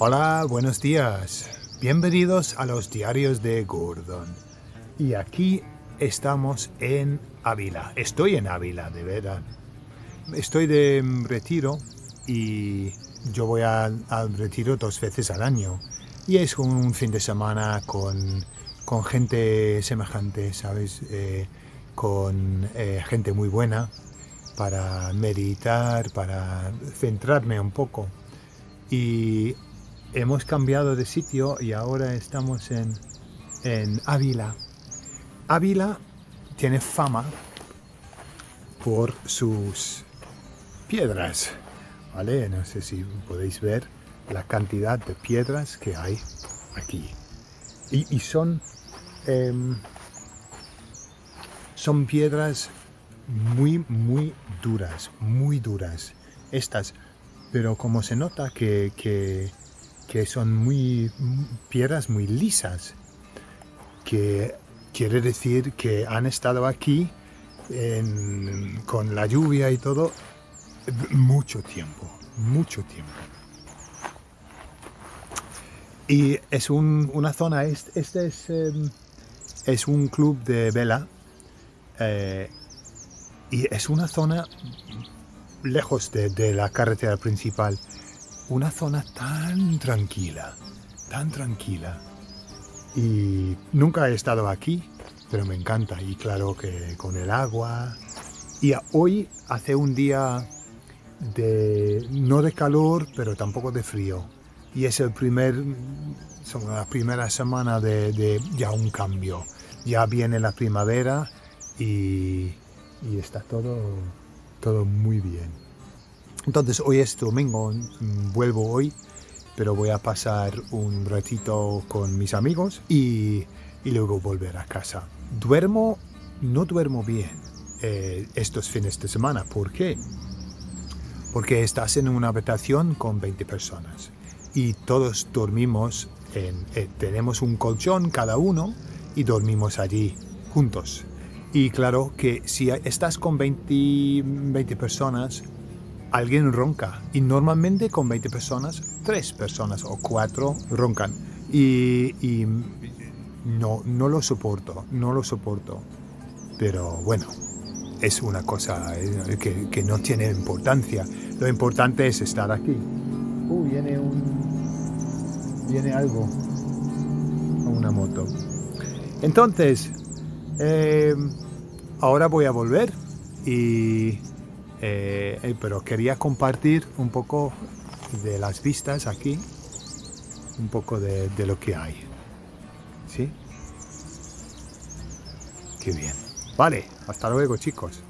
Hola, buenos días. Bienvenidos a los diarios de Gordon. Y aquí estamos en Ávila. Estoy en Ávila, de verdad. Estoy de retiro y yo voy al, retiro dos veces al año. Y es un fin de semana con, con gente semejante, ¿sabes? Eh, con eh, gente muy buena para meditar, para centrarme un poco. Y hemos cambiado de sitio y ahora estamos en, en Ávila. Ávila tiene fama por sus piedras, ¿vale? No sé si podéis ver la cantidad de piedras que hay aquí. Y, son, em, son piedras muy, muy duras, muy duras. Estas, pero como se nota que, que, son muy piedras muy lisas, que quiere decir que han estado aquí con la lluvia y todo mucho tiempo, mucho tiempo. Y es una zona, este, es, em, es, un club de vela eh, y es una zona lejos de, la carretera principal. Una zona tan tranquila, tan tranquila. Y nunca he estado aquí, pero me encanta. Y claro que con el agua. Y hoy hace un día de, no de calor, pero tampoco de frío. Y es el primer, son las de ya un cambio. Ya viene la primavera y y está todo, todo muy bien. Entonces hoy es domingo, vuelvo hoy, pero voy a pasar un ratito con mis amigos y, y luego volver a casa. Duermo, no duermo bien eh, estos fines de semana. ¿Por qué? Porque estás en una habitación con 20 personas y todos dormimos, en, eh, tenemos un colchón cada uno y dormimos allí juntos. Y claro que si estás con 20, 20 personas, alguien ronca. Y normalmente con 20 personas, 3 personas o 4 roncan. Y, no, no lo soporto, no lo soporto. Pero bueno, es una cosa eh, que, que, no tiene importancia. Lo importante es estar aquí. Uh, viene un... Viene algo. Una moto. Entonces, eh, ahora voy a volver y eh, pero quería compartir un poco de las vistas aquí, un poco de, de lo que hay. ¿Sí? Qué bien. Vale, hasta luego chicos.